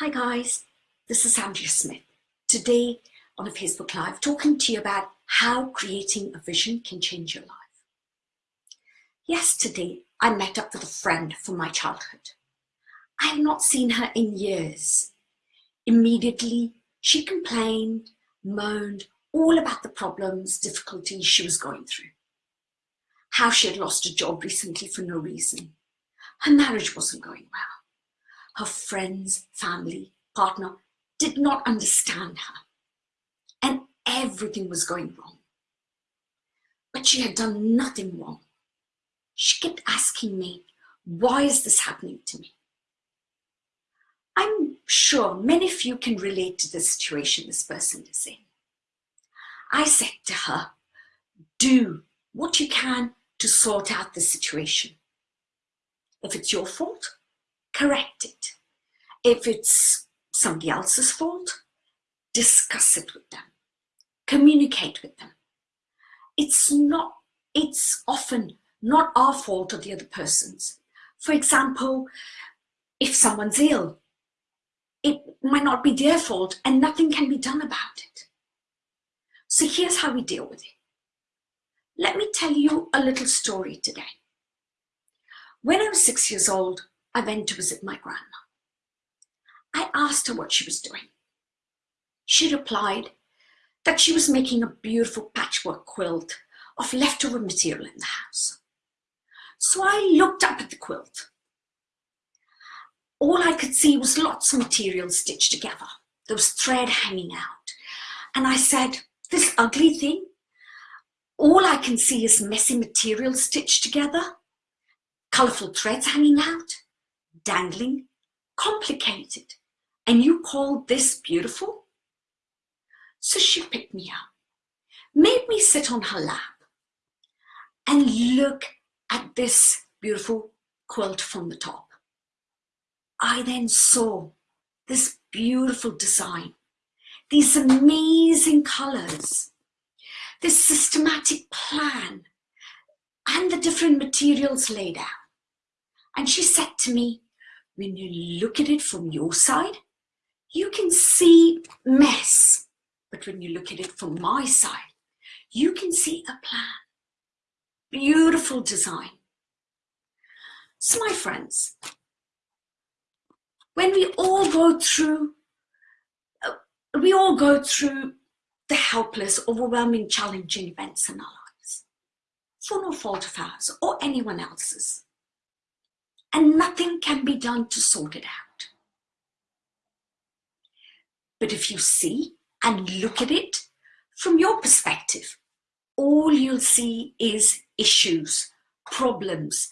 Hi guys, this is Andrea Smith. Today on a Facebook Live talking to you about how creating a vision can change your life. Yesterday I met up with a friend from my childhood. I have not seen her in years. Immediately she complained, moaned all about the problems, difficulties she was going through. How she had lost a job recently for no reason. Her marriage wasn't going well her friends, family, partner did not understand her. And everything was going wrong. But she had done nothing wrong. She kept asking me, why is this happening to me? I'm sure many of you can relate to the situation this person is in. I said to her, do what you can to sort out the situation. If it's your fault, correct it. If it's somebody else's fault, discuss it with them. Communicate with them. It's not, it's often not our fault or the other person's. For example, if someone's ill, it might not be their fault and nothing can be done about it. So here's how we deal with it. Let me tell you a little story today. When I was six years old, I went to visit my grandma. I asked her what she was doing. She replied that she was making a beautiful patchwork quilt of leftover material in the house. So I looked up at the quilt. All I could see was lots of material stitched together. There was thread hanging out. And I said, this ugly thing, all I can see is messy material stitched together, colourful threads hanging out dangling, complicated. And you call this beautiful? So she picked me up, made me sit on her lap and look at this beautiful quilt from the top. I then saw this beautiful design, these amazing colors, this systematic plan, and the different materials laid out. And she said to me, when you look at it from your side, you can see mess. But when you look at it from my side, you can see a plan. Beautiful design. So my friends, when we all go through, uh, we all go through the helpless, overwhelming, challenging events in our lives, for no fault of ours or anyone else's and nothing can be done to sort it out. But if you see and look at it from your perspective, all you'll see is issues, problems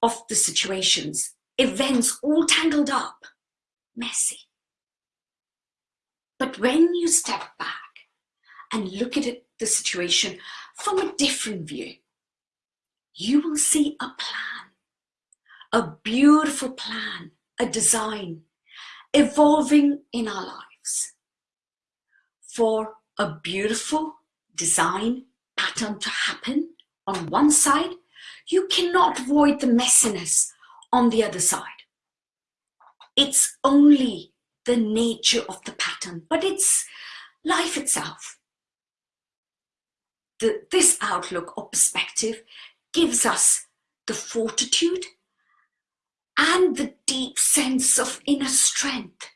of the situations, events all tangled up, messy. But when you step back and look at it, the situation from a different view, you will see a plan a beautiful plan, a design evolving in our lives for a beautiful design pattern to happen on one side, you cannot avoid the messiness on the other side. It's only the nature of the pattern, but it's life itself. The, this outlook or perspective gives us the fortitude and the deep sense of inner strength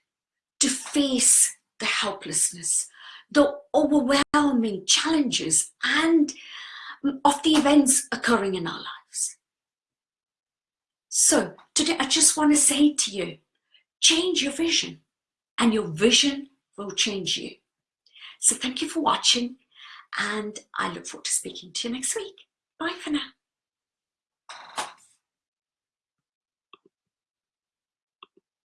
to face the helplessness, the overwhelming challenges and mm, of the events occurring in our lives. So today I just want to say to you, change your vision and your vision will change you. So thank you for watching and I look forward to speaking to you next week. Bye for now.